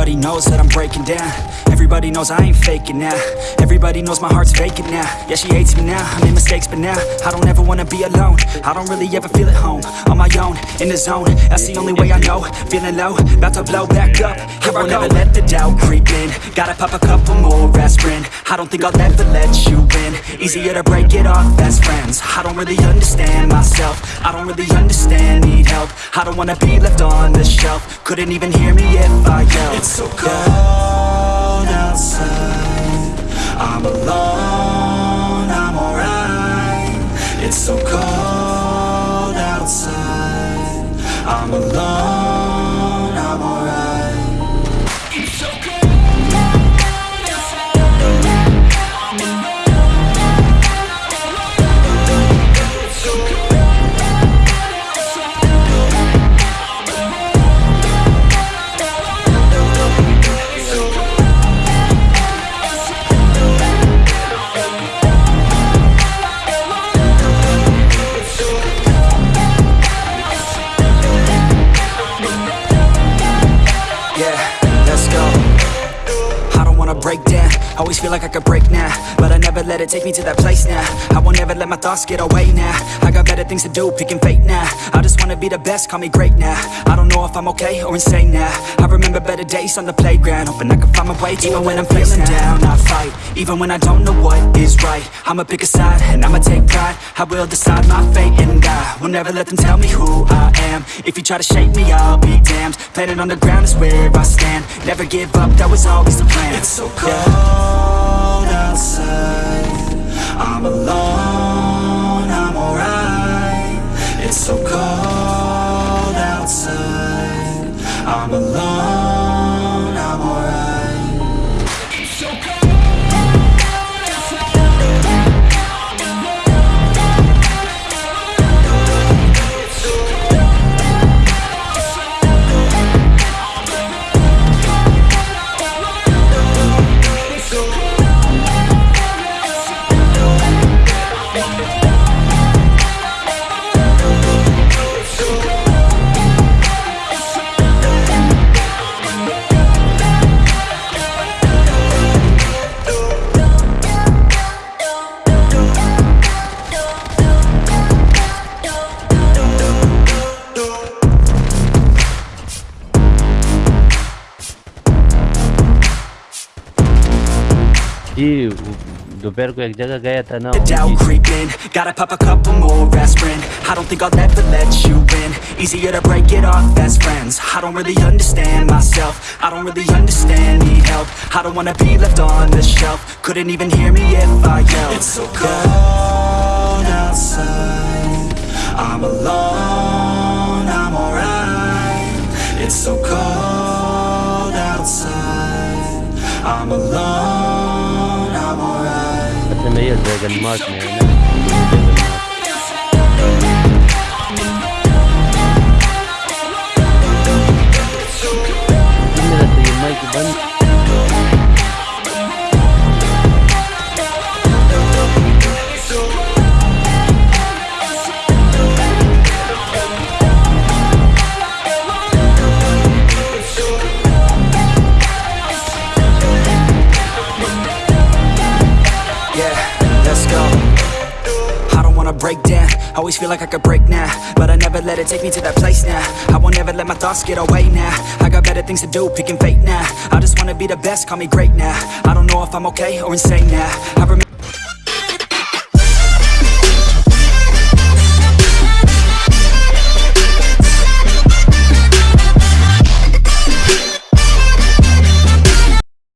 Everybody knows that I'm breaking down. Everybody knows I ain't faking now. Everybody knows my heart's vacant now. Yeah, she hates me now, I made mistakes but now I don't ever wanna be alone. I don't really ever feel at home On my own, in the zone. That's the only way I know. Feeling low, about to blow back up. Here I will never let the doubt creep in. Gotta pop a couple more aspirin I don't think I'll ever let you in Easier to break it off best friends. I don't really understand myself. I don't really understand, need help. I don't wanna be left on the shelf. Couldn't even hear me if I yelled. It's so cold outside. I'm alone, Always feel like I could break now But I never let it take me to that place now. I won't ever let my thoughts get away now. I got better things to do, picking fate now. I just wanna be the best, call me great now. I don't know if I'm okay or insane now. I remember better days on the playground Hoping I can find my way Even when I'm feeling down, I fight. Even when I don't know what is right I'ma pick a side and I'ma take pride. I will decide my fate and I Will never let them tell me who I am. If you try to shake me, I'll be damned. Planet on the ground is where I stand. Never give up, that was always the plan जी दोपहर को एक जगह गया था ना The doubt creeping Gotta pop a couple more aspirin I don't think I'll ever let you in Easier to break it off best friends I don't really understand myself I don't really understand, need help I don't wanna be left on the shelf Couldn't even hear me if I yelled It's so cold outside I'm alone, I'm alright It's so cold outside I'm alone, I'm Field Wagon Mark let's go. I don't wanna break down. Always feel like I could break now, but I never let it take me to that place now. I won't ever let my thoughts get away now. I got better things to do, picking fate now. I just wanna be the best, call me great now. I don't know if I'm okay or insane now. I remember.